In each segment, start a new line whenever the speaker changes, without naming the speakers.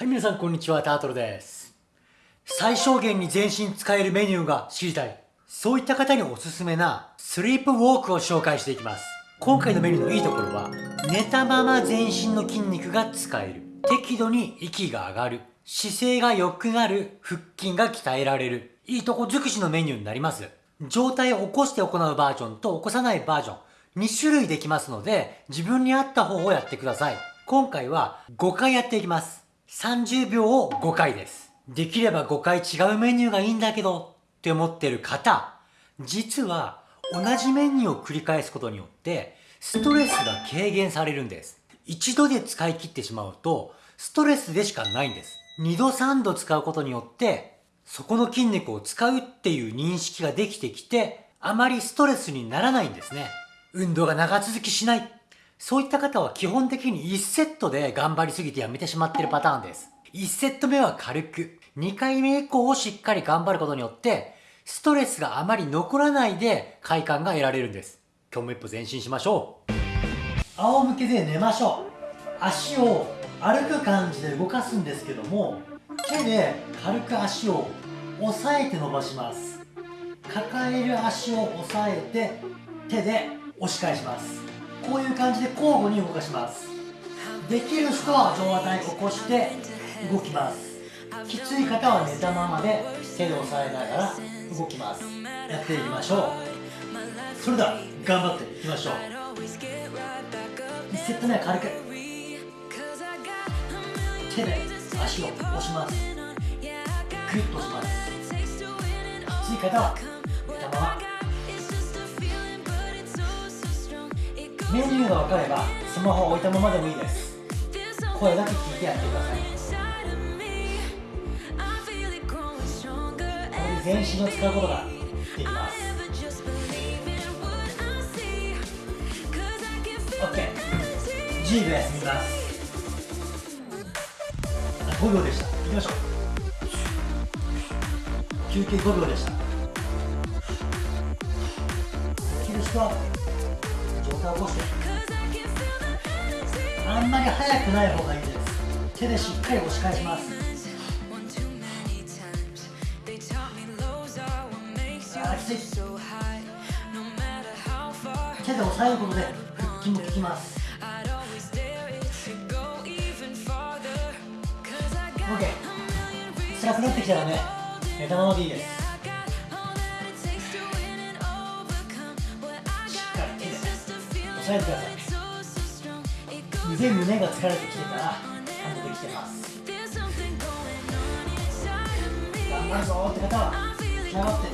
はい、皆さんこんにちは、タートルです。最小限に全身使えるメニューが知りたい。そういった方におすすめなスリープウォークを紹介していきます。今回のメニューのいいところは、寝たまま全身の筋肉が使える。適度に息が上がる。姿勢が良くなる。腹筋が鍛えられる。いいとこ尽くしのメニューになります。状態を起こして行うバージョンと起こさないバージョン。2種類できますので、自分に合った方をやってください。今回は5回やっていきます。30秒を5回です。できれば5回違うメニューがいいんだけどって思ってる方、実は同じメニューを繰り返すことによってストレスが軽減されるんです。一度で使い切ってしまうとストレスでしかないんです。2度3度使うことによってそこの筋肉を使うっていう認識ができてきてあまりストレスにならないんですね。運動が長続きしない。そういった方は基本的に1セットで頑張りすぎてやめてしまってるパターンです。1セット目は軽く、2回目以降をしっかり頑張ることによって、ストレスがあまり残らないで快感が得られるんです。今日も一歩前進しましょう。仰向けで寝ましょう。足を歩く感じで動かすんですけども、手で軽く足を押さえて伸ばします。抱える足を押さえて手で押し返します。こういう感じで交互に動かします。できる人は上体起こして動きます。きつい方は寝たままで手で押さえながら動きます。やっていきましょう。それでは頑張っていきましょう。1セット目は軽く。手で足を押します。グッと押します。きつい方は寝たまま。メニューが分かればスマホを置いたままでもいいです。声だけ聞いてやってください。全身を使うことができます。OK10 秒休みます。5秒でした。いきましょう。休憩5秒でした。できる人は起こしてあんまり速くない方がいいです。手でしっかり押し返します。あきつい手で押さえることで腹筋も効きます。OK 辛くなってきたらね寝たままでいいです。えてください腕胸が疲れてきてたらハンドできてます頑張るぞって方は仕上がって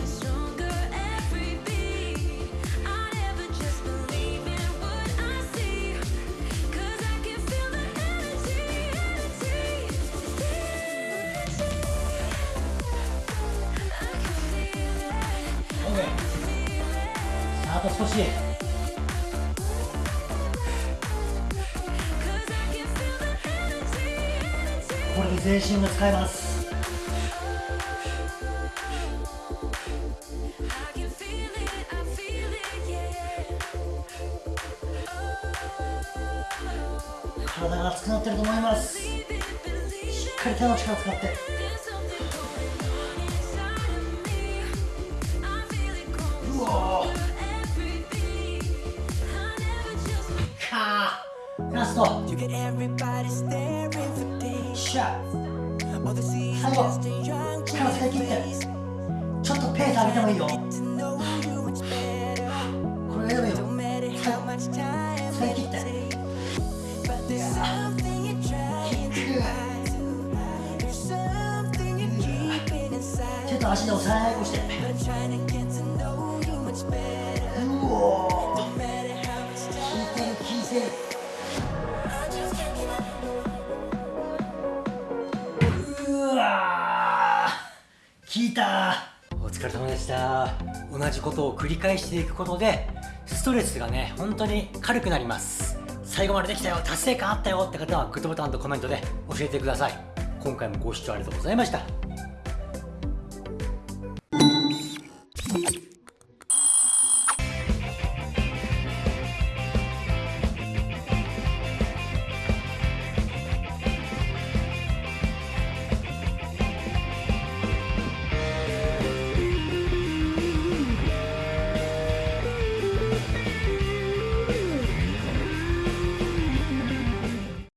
OK あと少しこれで全身が使えます。体が熱くなってると思います。しっかり手の力を使って。うおかラスト。しゃ最後。力使い切ってちょっとペース上げてもいいよこれでもいいよ最後。使い切って手と足で押さえっこしてうお効いてる効いてるお疲れ様でした。同じことを繰り返していくことでストレスがね本当に軽くなります。最後までできたよ。達成感あったよって方はグッドボタンとコメントで教えてください。今回もご視聴ありがとうございました。